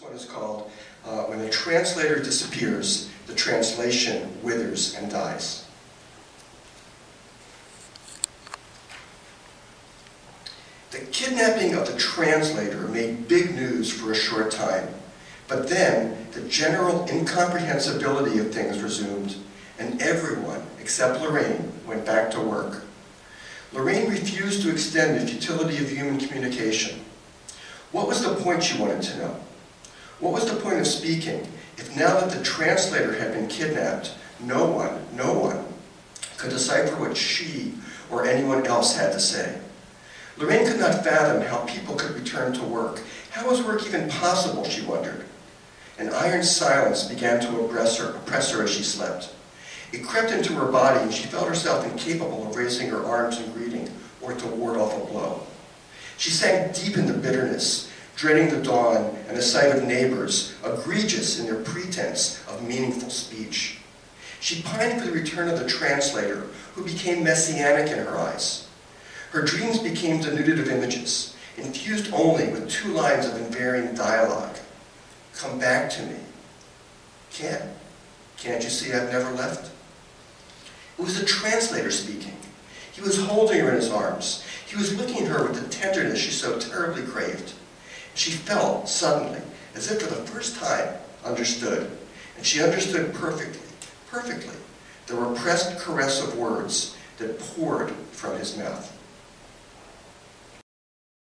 This one is called uh, When the Translator Disappears, the Translation Withers and Dies. The kidnapping of the translator made big news for a short time, but then the general incomprehensibility of things resumed, and everyone, except Lorraine, went back to work. Lorraine refused to extend the futility of human communication. What was the point, she wanted to know? What was the point of speaking if now that the translator had been kidnapped, no one, no one could decipher what she or anyone else had to say? Lorraine could not fathom how people could return to work. How was work even possible, she wondered. An iron silence began to oppress her, oppress her as she slept. It crept into her body and she felt herself incapable of raising her arms in greeting or to ward off a blow. She sank deep into bitterness, dreading the dawn and the sight of neighbors, egregious in their pretense of meaningful speech. She pined for the return of the translator, who became messianic in her eyes. Her dreams became denuded of images, infused only with two lines of invariant dialogue. Come back to me. Can't. Can't you see I've never left? It was the translator speaking. He was holding her in his arms. He was looking at her with the tenderness she so terribly craved. She felt, suddenly, as if for the first time, understood. And she understood perfectly, perfectly, the repressed caress of words that poured from his mouth.